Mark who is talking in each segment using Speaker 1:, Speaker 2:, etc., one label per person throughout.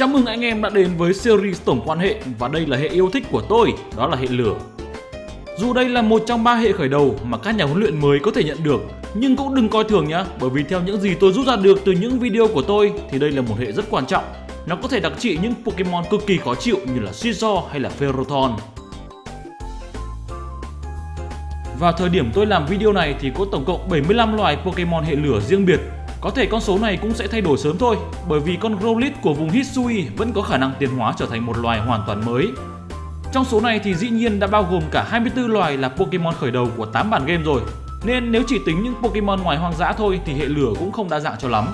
Speaker 1: Chào mừng anh em đã đến với series tổng quan hệ và đây là hệ yêu thích của tôi, đó là hệ lửa. Dù đây là một trong ba hệ khởi đầu mà các nhà huấn luyện mới có thể nhận được, nhưng cũng đừng coi thường nhé, bởi vì theo những gì tôi rút ra được từ những video của tôi thì đây là một hệ rất quan trọng. Nó có thể đặc trị những Pokemon cực kỳ khó chịu như là Scizor hay là Ferrothorn. Vào thời điểm tôi làm video này thì có tổng cộng 75 loài Pokemon hệ lửa riêng biệt có thể con số này cũng sẽ thay đổi sớm thôi, bởi vì con Growlithe của vùng Hisui vẫn có khả năng tiến hóa trở thành một loài hoàn toàn mới. Trong số này thì dĩ nhiên đã bao gồm cả 24 loài là Pokemon khởi đầu của 8 bản game rồi, nên nếu chỉ tính những Pokemon ngoài hoang dã thôi thì hệ lửa cũng không đa dạng cho lắm.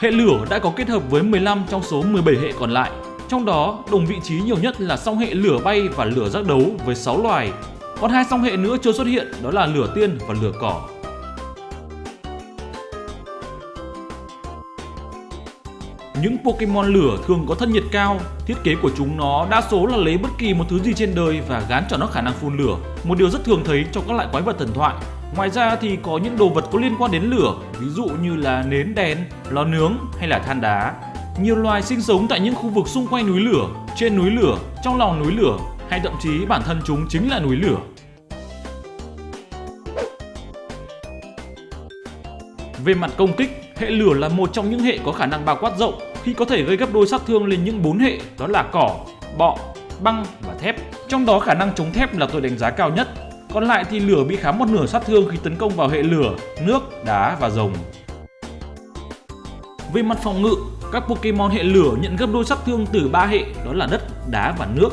Speaker 1: Hệ lửa đã có kết hợp với 15 trong số 17 hệ còn lại. Trong đó, đồng vị trí nhiều nhất là song hệ lửa bay và lửa giác đấu với 6 loài, còn hai song hệ nữa chưa xuất hiện đó là lửa tiên và lửa cỏ. Những Pokemon lửa thường có thân nhiệt cao, thiết kế của chúng nó đa số là lấy bất kỳ một thứ gì trên đời và gán cho nó khả năng phun lửa, một điều rất thường thấy trong các loại quái vật thần thoại. Ngoài ra thì có những đồ vật có liên quan đến lửa, ví dụ như là nến đèn, lò nướng hay là than đá. Nhiều loài sinh sống tại những khu vực xung quanh núi lửa, trên núi lửa, trong lòng núi lửa hay thậm chí bản thân chúng chính là núi lửa. Về mặt công kích, hệ lửa là một trong những hệ có khả năng bao quát rộng khi có thể gây gấp đôi sát thương lên những bốn hệ đó là cỏ, bọ, băng và thép. Trong đó khả năng chống thép là tôi đánh giá cao nhất. Còn lại thì lửa bị khá một nửa sát thương khi tấn công vào hệ lửa, nước, đá và rồng. Về mặt phòng ngự, các Pokemon hệ lửa nhận gấp đôi sát thương từ ba hệ đó là đất, đá và nước.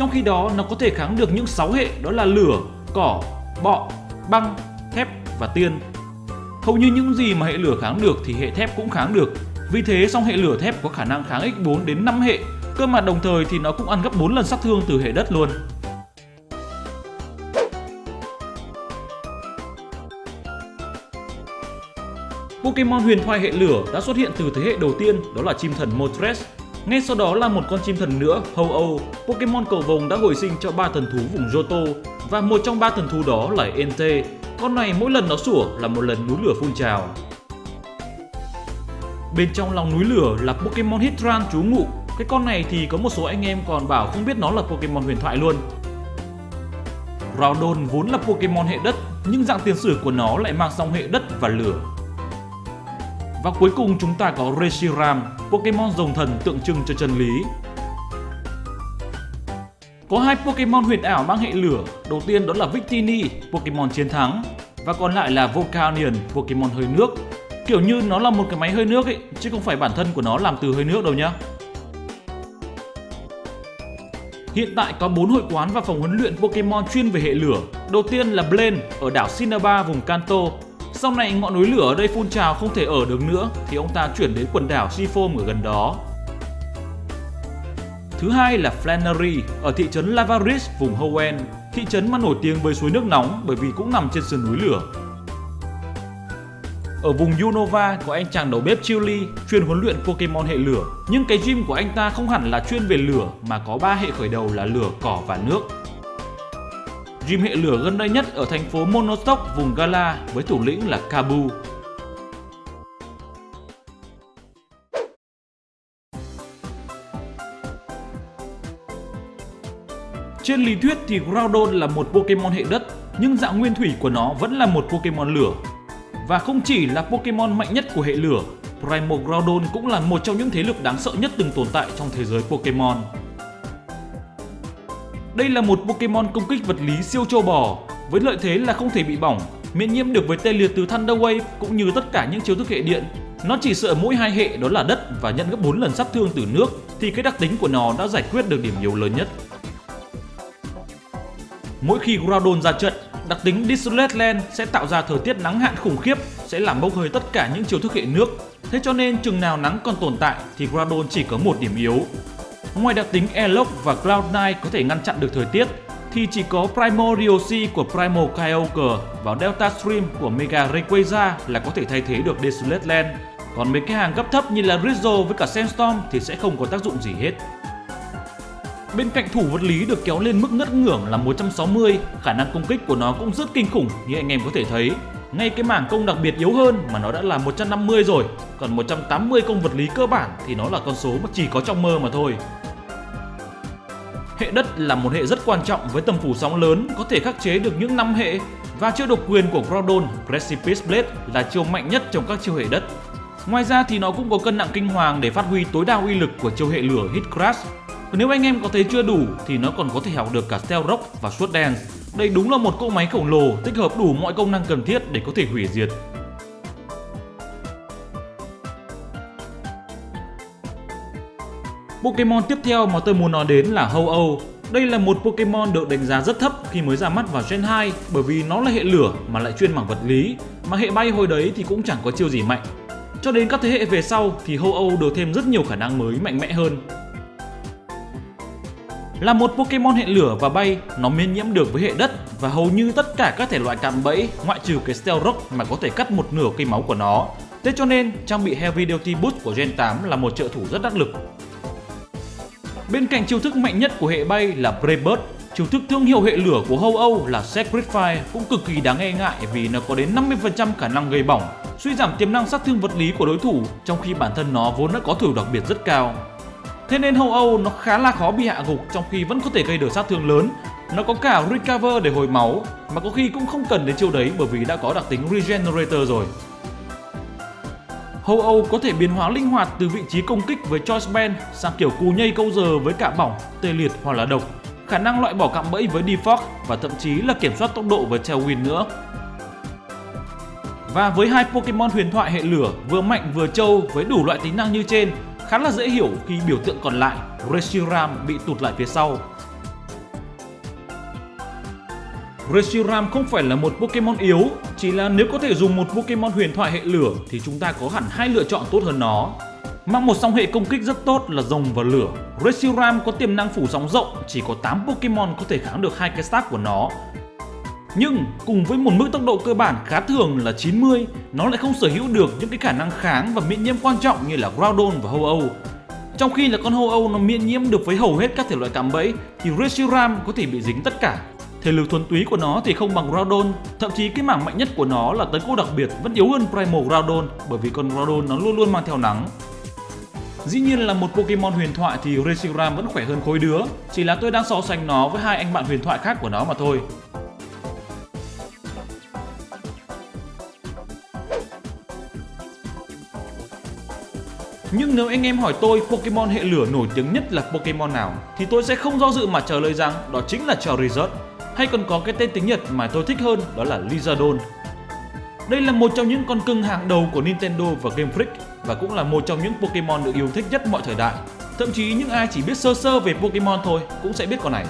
Speaker 1: Trong khi đó nó có thể kháng được những 6 hệ đó là lửa, cỏ, bọ, băng, thép và tiên. Hầu như những gì mà hệ lửa kháng được thì hệ thép cũng kháng được. Vì thế song hệ lửa thép có khả năng kháng x4 đến 5 hệ, cơ mà đồng thời thì nó cũng ăn gấp 4 lần sát thương từ hệ đất luôn. Pokemon huyền thoại hệ lửa đã xuất hiện từ thế hệ đầu tiên đó là chim thần Moltres. Ngay sau đó là một con chim thần nữa, Ho-Oh. Pokemon cầu vồng đã hồi sinh cho ba thần thú vùng Johto và một trong ba thần thú đó là Entei, con này mỗi lần nó sủa là một lần núi lửa phun trào. Bên trong lòng núi lửa là Pokemon Hitran trú ngụ. Cái con này thì có một số anh em còn bảo không biết nó là Pokemon huyền thoại luôn. Groudon vốn là Pokemon hệ đất, nhưng dạng tiền sử của nó lại mang song hệ đất và lửa. Và cuối cùng chúng ta có Reshiram, Pokemon rồng thần tượng trưng cho chân lý. Có hai Pokemon huyền ảo mang hệ lửa, đầu tiên đó là Victini, Pokemon chiến thắng, và còn lại là Volcanion, Pokemon hơi nước. Kiểu như nó là một cái máy hơi nước ấy, chứ không phải bản thân của nó làm từ hơi nước đâu nhá. Hiện tại có 4 hội quán và phòng huấn luyện Pokemon chuyên về hệ lửa. Đầu tiên là Blaine ở đảo Cinnabar vùng Kanto. Sau này ngọn núi lửa ở đây phun trào không thể ở được nữa thì ông ta chuyển đến quần đảo Seafoam ở gần đó. Thứ hai là Flannery ở thị trấn Lavaris vùng Hoenn, thị trấn mà nổi tiếng với suối nước nóng bởi vì cũng nằm trên sườn núi lửa. Ở vùng Unova có anh chàng đầu bếp Chili chuyên huấn luyện Pokemon hệ lửa. Nhưng cái gym của anh ta không hẳn là chuyên về lửa mà có ba hệ khởi đầu là lửa, cỏ và nước. Gym hệ lửa gần đây nhất ở thành phố Monostock vùng Gala với thủ lĩnh là Kabu. Trên lý thuyết thì Groudon là một Pokemon hệ đất, nhưng dạng nguyên thủy của nó vẫn là một Pokemon lửa. Và không chỉ là Pokemon mạnh nhất của hệ lửa, Primal Groudon cũng là một trong những thế lực đáng sợ nhất từng tồn tại trong thế giới Pokemon. Đây là một Pokemon công kích vật lý siêu châu bò, với lợi thế là không thể bị bỏng, miễn nhiễm được với tê liệt từ Thunder Wave cũng như tất cả những chiêu thức hệ điện. Nó chỉ sợ mỗi hai hệ đó là đất và nhận gấp 4 lần sát thương từ nước, thì cái đặc tính của nó đã giải quyết được điểm yếu lớn nhất. Mỗi khi Groudon ra trận, đặc tính Desolate Land sẽ tạo ra thời tiết nắng hạn khủng khiếp, sẽ làm bốc hơi tất cả những chiêu thức hệ nước. Thế cho nên chừng nào nắng còn tồn tại thì Groudon chỉ có một điểm yếu. Ngoài đặc tính Airlock và Cloud9 có thể ngăn chặn được thời tiết, thì chỉ có Primordial của Primo Kyogre và Delta Stream của Mega Rayquaza là có thể thay thế được Desolate Land. Còn mấy cái hàng cấp thấp như là Rizzo với cả Sandstorm thì sẽ không có tác dụng gì hết. Bên cạnh thủ vật lý được kéo lên mức ngất ngưỡng là 160, khả năng công kích của nó cũng rất kinh khủng như anh em có thể thấy. Ngay cái mảng công đặc biệt yếu hơn mà nó đã là 150 rồi, còn 180 công vật lý cơ bản thì nó là con số mà chỉ có trong mơ mà thôi. Hệ đất là một hệ rất quan trọng với tầm phủ sóng lớn, có thể khắc chế được những năm hệ, và chiêu độc quyền của Groudon Precipice Blade là chiêu mạnh nhất trong các chiêu hệ đất. Ngoài ra thì nó cũng có cân nặng kinh hoàng để phát huy tối đa uy lực của chiêu hệ lửa Hit Crash. Nếu anh em có thấy chưa đủ thì nó còn có thể học được cả Steel Rock và Sword Dance. Đây đúng là một cỗ máy khổng lồ, tích hợp đủ mọi công năng cần thiết để có thể hủy diệt. Pokemon tiếp theo mà tôi muốn nói đến là Ho-Oh. Đây là một Pokemon được đánh giá rất thấp khi mới ra mắt vào Gen 2 bởi vì nó là hệ lửa mà lại chuyên mảng vật lý, mà hệ bay hồi đấy thì cũng chẳng có chiêu gì mạnh. Cho đến các thế hệ về sau thì Ho-Oh được thêm rất nhiều khả năng mới mạnh mẽ hơn. Là một Pokemon hệ lửa và bay, nó miễn nhiễm được với hệ đất và hầu như tất cả các thể loại cạm bẫy ngoại trừ cái Stealth Rock mà có thể cắt một nửa cây máu của nó. Thế cho nên trang bị Heavy Duty Boost của Gen 8 là một trợ thủ rất đắc lực. Bên cạnh chiêu thức mạnh nhất của hệ bay là Brave chiêu thức thương hiệu hệ lửa của Hâu Âu là Sacred Fire cũng cực kỳ đáng e ngại vì nó có đến 50% khả năng gây bỏng, suy giảm tiềm năng sát thương vật lý của đối thủ trong khi bản thân nó vốn đã có thủ đặc biệt rất cao. Thế nên Hâu Âu nó khá là khó bị hạ gục trong khi vẫn có thể gây được sát thương lớn. Nó có cả Recover để hồi máu, mà có khi cũng không cần đến chiêu đấy bởi vì đã có đặc tính Regenerator rồi. Ho-Oh có thể biến hóa linh hoạt từ vị trí công kích với Choice Band sang kiểu cù nhây câu giờ với cả bỏng, tê liệt hoặc là độc, khả năng loại bỏ cạm bẫy với Defog và thậm chí là kiểm soát tốc độ với Tailwind nữa. Và với hai Pokemon huyền thoại hệ lửa vừa mạnh vừa trâu với đủ loại tính năng như trên, khá là dễ hiểu khi biểu tượng còn lại, Reshiram bị tụt lại phía sau. Reshiram không phải là một Pokemon yếu, chỉ là nếu có thể dùng một Pokemon huyền thoại hệ lửa thì chúng ta có hẳn hai lựa chọn tốt hơn nó. Mang một song hệ công kích rất tốt là rồng và lửa. Reshiram có tiềm năng phủ sóng rộng, chỉ có 8 Pokemon có thể kháng được hai cái stack của nó. Nhưng cùng với một mức tốc độ cơ bản khá thường là 90, nó lại không sở hữu được những cái khả năng kháng và miễn nhiễm quan trọng như là Groudon và Ho-Oh. Trong khi là con Ho-Oh nó miễn nhiễm được với hầu hết các thể loại cạm bẫy thì Reshiram có thể bị dính tất cả. Thể lực thuần túy của nó thì không bằng Groudon, thậm chí cái mảng mạnh nhất của nó là tấn công đặc biệt vẫn yếu hơn Primal Groudon bởi vì con Groudon nó luôn luôn mang theo nắng. Dĩ nhiên là một Pokemon huyền thoại thì Reshiram vẫn khỏe hơn khối đứa, chỉ là tôi đang so sánh nó với hai anh bạn huyền thoại khác của nó mà thôi. Nhưng nếu anh em hỏi tôi Pokemon hệ lửa nổi tiếng nhất là Pokemon nào thì tôi sẽ không do dự mà trả lời rằng đó chính là Charizard hay còn có cái tên tiếng Nhật mà tôi thích hơn, đó là Lizardon. Đây là một trong những con cưng hàng đầu của Nintendo và Game Freak và cũng là một trong những Pokemon được yêu thích nhất mọi thời đại. Thậm chí những ai chỉ biết sơ sơ về Pokemon thôi cũng sẽ biết con này.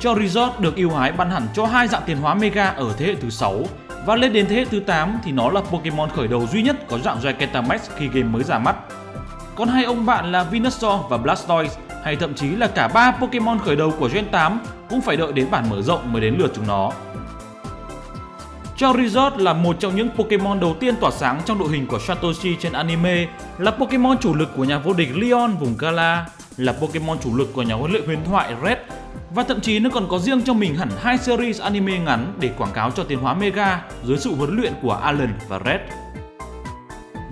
Speaker 1: Charizard được yêu hái ban hẳn cho hai dạng tiền hóa Mega ở thế hệ thứ 6 và lên đến thế hệ thứ 8 thì nó là Pokemon khởi đầu duy nhất có dạng Gigantamax khi game mới ra mắt. Còn hai ông bạn là Venusaur và Blastoise hay thậm chí là cả ba Pokemon khởi đầu của Gen 8 cũng phải đợi đến bản mở rộng mới đến lượt chúng nó. Charizard là một trong những Pokemon đầu tiên tỏa sáng trong đội hình của Satoshi trên anime, là Pokemon chủ lực của nhà vô địch Leon vùng Gala, là Pokemon chủ lực của nhà huấn luyện huyền thoại Red và thậm chí nó còn có riêng cho mình hẳn hai series anime ngắn để quảng cáo cho tiến hóa Mega dưới sự huấn luyện của Alan và Red.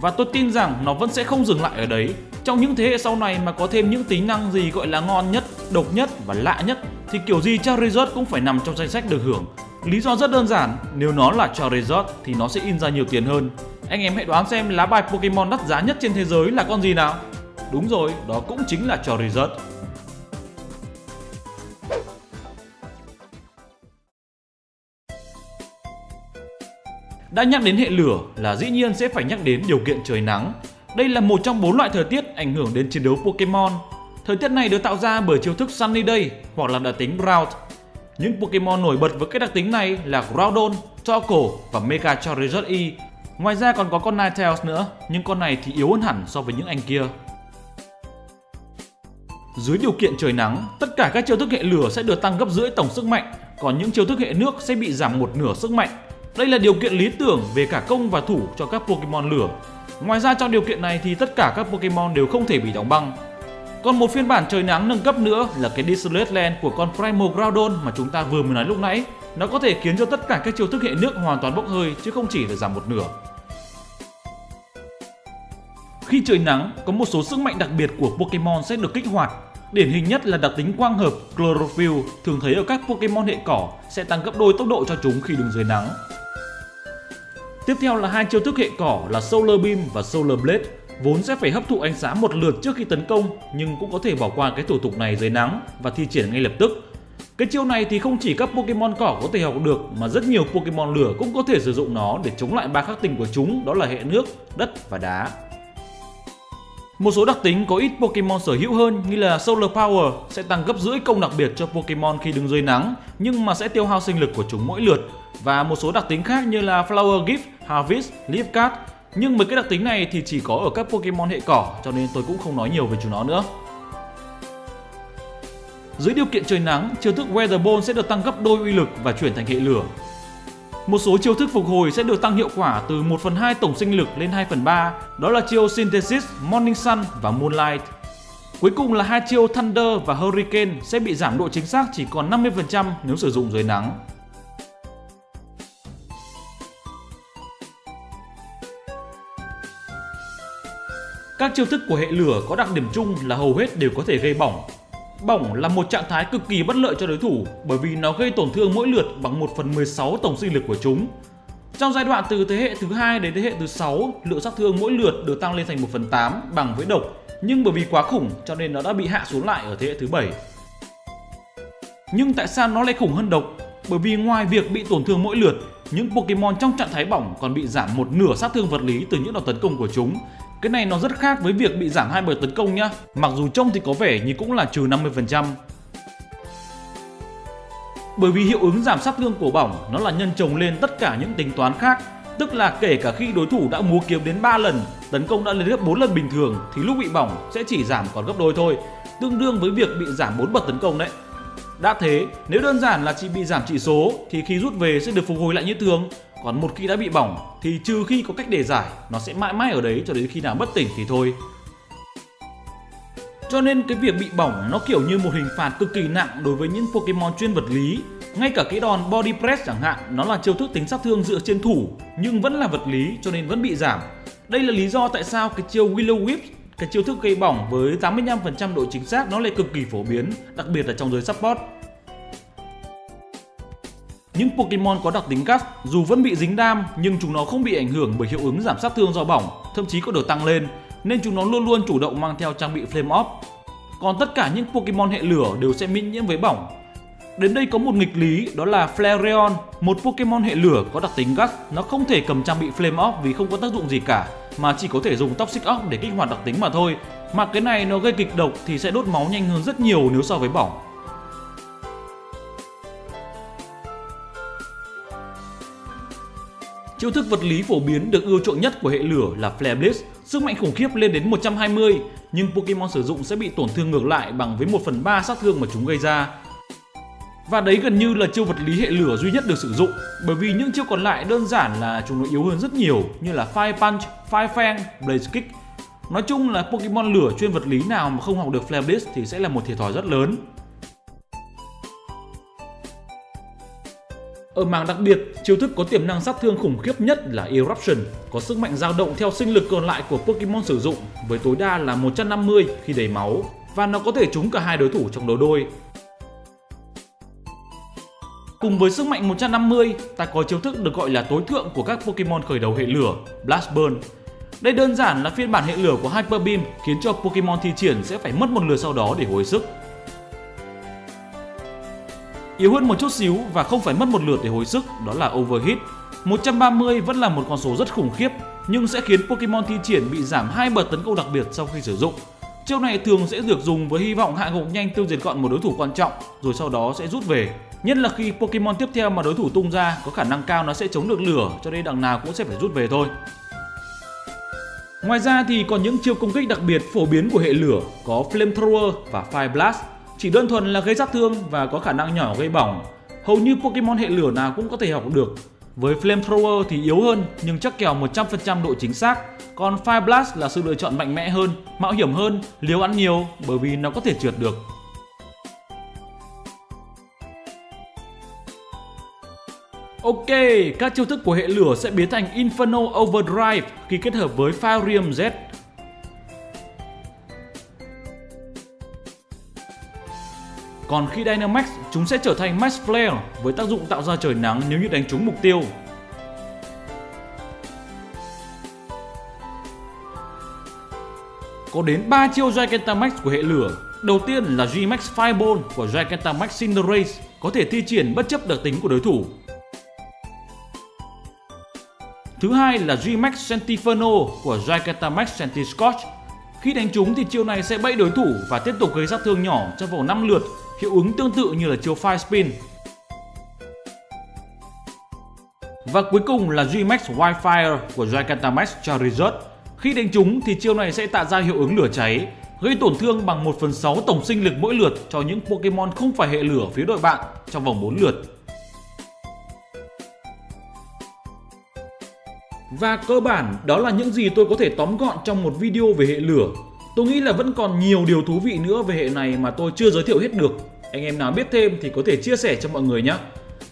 Speaker 1: Và tôi tin rằng nó vẫn sẽ không dừng lại ở đấy. Trong những thế hệ sau này mà có thêm những tính năng gì gọi là ngon nhất, độc nhất và lạ nhất thì kiểu gì Charizard cũng phải nằm trong danh sách được hưởng. Lý do rất đơn giản, nếu nó là Charizard thì nó sẽ in ra nhiều tiền hơn. Anh em hãy đoán xem lá bài Pokemon đắt giá nhất trên thế giới là con gì nào? Đúng rồi, đó cũng chính là Charizard. Đã nhắc đến hệ lửa là dĩ nhiên sẽ phải nhắc đến điều kiện trời nắng. Đây là một trong bốn loại thời tiết ảnh hưởng đến chiến đấu Pokemon. Thời tiết này được tạo ra bởi chiêu thức Sunny Day hoặc là đặc tính Ground. Những Pokemon nổi bật với các đặc tính này là Groudon, Torkoal và Mega Charizard E. Ngoài ra còn có con Ninetales nữa, nhưng con này thì yếu hơn hẳn so với những anh kia. Dưới điều kiện trời nắng, tất cả các chiêu thức hệ lửa sẽ được tăng gấp rưỡi tổng sức mạnh, còn những chiêu thức hệ nước sẽ bị giảm một nửa sức mạnh đây là điều kiện lý tưởng về cả công và thủ cho các Pokemon lửa. Ngoài ra trong điều kiện này thì tất cả các Pokemon đều không thể bị đóng băng. Còn một phiên bản trời nắng nâng cấp nữa là cái Desolate Land của con Primal Groudon mà chúng ta vừa mới nói lúc nãy. Nó có thể khiến cho tất cả các chiêu thức hệ nước hoàn toàn bốc hơi chứ không chỉ là giảm một nửa. Khi trời nắng, có một số sức mạnh đặc biệt của Pokemon sẽ được kích hoạt. Điển hình nhất là đặc tính quang hợp Chlorophyll thường thấy ở các Pokemon hệ cỏ sẽ tăng gấp đôi tốc độ cho chúng khi đứng dưới nắng. Tiếp theo là hai chiêu thức hệ cỏ là Solar Beam và Solar Blade, vốn sẽ phải hấp thụ ánh sáng một lượt trước khi tấn công nhưng cũng có thể bỏ qua cái thủ tục này dưới nắng và thi triển ngay lập tức. Cái chiêu này thì không chỉ các Pokemon cỏ có thể học được mà rất nhiều Pokemon lửa cũng có thể sử dụng nó để chống lại ba khắc tinh của chúng đó là hệ nước, đất và đá. Một số đặc tính có ít Pokemon sở hữu hơn như là Solar Power sẽ tăng gấp rưỡi công đặc biệt cho Pokemon khi đứng dưới nắng nhưng mà sẽ tiêu hao sinh lực của chúng mỗi lượt và một số đặc tính khác như là Flower Gift, Harvest, Leafcat. Nhưng mấy cái đặc tính này thì chỉ có ở các Pokemon hệ cỏ cho nên tôi cũng không nói nhiều về chúng nó nữa. Dưới điều kiện trời nắng, chiêu thức Weather Ball sẽ được tăng gấp đôi uy lực và chuyển thành hệ lửa. Một số chiêu thức phục hồi sẽ được tăng hiệu quả từ 1 phần 2 tổng sinh lực lên 2 phần 3, đó là chiêu Synthesis, Morning Sun và Moonlight. Cuối cùng là hai chiêu Thunder và Hurricane sẽ bị giảm độ chính xác chỉ còn 50% nếu sử dụng dưới nắng. Các chiêu thức của hệ lửa có đặc điểm chung là hầu hết đều có thể gây bỏng. Bỏng là một trạng thái cực kỳ bất lợi cho đối thủ bởi vì nó gây tổn thương mỗi lượt bằng 1 phần 16 tổng sinh lực của chúng. Trong giai đoạn từ thế hệ thứ hai đến thế hệ thứ 6, lượng sát thương mỗi lượt được tăng lên thành 1 phần 8 bằng với độc, nhưng bởi vì quá khủng cho nên nó đã bị hạ xuống lại ở thế hệ thứ 7. Nhưng tại sao nó lại khủng hơn độc? Bởi vì ngoài việc bị tổn thương mỗi lượt, những Pokemon trong trạng thái bỏng còn bị giảm một nửa sát thương vật lý từ những đòn tấn công của chúng cái này nó rất khác với việc bị giảm hai bởi tấn công nhá. Mặc dù trông thì có vẻ như cũng là trừ 50%. Bởi vì hiệu ứng giảm sát thương của bỏng nó là nhân chồng lên tất cả những tính toán khác Tức là kể cả khi đối thủ đã múa kiếm đến 3 lần, tấn công đã lên gấp 4 lần bình thường thì lúc bị bỏng sẽ chỉ giảm còn gấp đôi thôi, tương đương với việc bị giảm 4 bậc tấn công đấy. Đã thế, nếu đơn giản là chỉ bị giảm chỉ số thì khi rút về sẽ được phục hồi lại như thường, còn một khi đã bị bỏng thì trừ khi có cách để giải, nó sẽ mãi mãi ở đấy cho đến khi nào bất tỉnh thì thôi. Cho nên cái việc bị bỏng nó kiểu như một hình phạt cực kỳ nặng đối với những Pokemon chuyên vật lý. Ngay cả cái đòn Body Press chẳng hạn, nó là chiêu thức tính sát thương dựa trên thủ nhưng vẫn là vật lý cho nên vẫn bị giảm. Đây là lý do tại sao cái chiêu Willow Whip, cái chiêu thức gây bỏng với 85% độ chính xác nó lại cực kỳ phổ biến, đặc biệt là trong giới support. Những Pokemon có đặc tính cắt dù vẫn bị dính đam nhưng chúng nó không bị ảnh hưởng bởi hiệu ứng giảm sát thương do bỏng, thậm chí có được tăng lên nên chúng nó luôn luôn chủ động mang theo trang bị Flame Off. Còn tất cả những Pokemon hệ lửa đều sẽ miễn nhiễm với bỏng. Đến đây có một nghịch lý đó là Flareon, một Pokemon hệ lửa có đặc tính gắt, nó không thể cầm trang bị Flame Off vì không có tác dụng gì cả, mà chỉ có thể dùng Toxic Off để kích hoạt đặc tính mà thôi. Mà cái này nó gây kịch độc thì sẽ đốt máu nhanh hơn rất nhiều nếu so với bỏng. Chiêu thức vật lý phổ biến được ưa chuộng nhất của hệ lửa là Flare Blitz, sức mạnh khủng khiếp lên đến 120, nhưng Pokemon sử dụng sẽ bị tổn thương ngược lại bằng với 1 phần 3 sát thương mà chúng gây ra. Và đấy gần như là chiêu vật lý hệ lửa duy nhất được sử dụng, bởi vì những chiêu còn lại đơn giản là chúng nó yếu hơn rất nhiều như là Fire Punch, Fire Fang, Blaze Kick. Nói chung là Pokemon lửa chuyên vật lý nào mà không học được Flare Blitz thì sẽ là một thiệt thòi rất lớn. Ở mảng đặc biệt, chiêu thức có tiềm năng sát thương khủng khiếp nhất là Eruption, có sức mạnh dao động theo sinh lực còn lại của Pokemon sử dụng với tối đa là 150 khi đầy máu và nó có thể trúng cả hai đối thủ trong đấu đôi. Cùng với sức mạnh 150, ta có chiêu thức được gọi là tối thượng của các Pokemon khởi đầu hệ lửa, Blast Burn. Đây đơn giản là phiên bản hệ lửa của Hyper Beam khiến cho Pokemon thi triển sẽ phải mất một lượt sau đó để hồi sức. Yếu hơn một chút xíu và không phải mất một lượt để hồi sức, đó là Overheat. 130 vẫn là một con số rất khủng khiếp, nhưng sẽ khiến Pokemon thi triển bị giảm hai bậc tấn công đặc biệt sau khi sử dụng. Chiêu này thường sẽ được dùng với hy vọng hạ gục nhanh tiêu diệt gọn một đối thủ quan trọng, rồi sau đó sẽ rút về. Nhất là khi Pokemon tiếp theo mà đối thủ tung ra, có khả năng cao nó sẽ chống được lửa, cho nên đằng nào cũng sẽ phải rút về thôi. Ngoài ra thì còn những chiêu công kích đặc biệt phổ biến của hệ lửa, có Flamethrower và Fire Blast chỉ đơn thuần là gây sát thương và có khả năng nhỏ gây bỏng. Hầu như Pokemon hệ lửa nào cũng có thể học được. Với Flamethrower thì yếu hơn nhưng chắc kèo 100% độ chính xác. Còn Fire Blast là sự lựa chọn mạnh mẽ hơn, mạo hiểm hơn, liều ăn nhiều bởi vì nó có thể trượt được. Ok, các chiêu thức của hệ lửa sẽ biến thành Inferno Overdrive khi kết hợp với Firium Z. Còn khi Dynamax, chúng sẽ trở thành Max Flare với tác dụng tạo ra trời nắng nếu như đánh trúng mục tiêu. Có đến 3 chiêu Gigantamax của hệ lửa. Đầu tiên là G-Max Fireball của Gigantamax Cinderace có thể thi triển bất chấp đặc tính của đối thủ. Thứ hai là G-Max Sentiferno của Gigantamax Centiscotch khi đánh trúng thì chiêu này sẽ bẫy đối thủ và tiếp tục gây sát thương nhỏ trong vòng 5 lượt, hiệu ứng tương tự như là chiêu Fire Spin. Và cuối cùng là G-Max Wildfire của Gigantamax Charizard. Khi đánh trúng thì chiêu này sẽ tạo ra hiệu ứng lửa cháy, gây tổn thương bằng 1 phần 6 tổng sinh lực mỗi lượt cho những Pokemon không phải hệ lửa phía đội bạn trong vòng 4 lượt. Và cơ bản, đó là những gì tôi có thể tóm gọn trong một video về hệ lửa. Tôi nghĩ là vẫn còn nhiều điều thú vị nữa về hệ này mà tôi chưa giới thiệu hết được. Anh em nào biết thêm thì có thể chia sẻ cho mọi người nhé.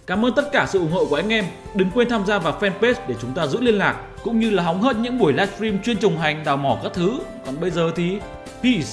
Speaker 1: Cảm ơn tất cả sự ủng hộ của anh em. Đừng quên tham gia vào fanpage để chúng ta giữ liên lạc, cũng như là hóng hớt những buổi livestream chuyên trồng hành, đào mỏ các thứ. Còn bây giờ thì, peace.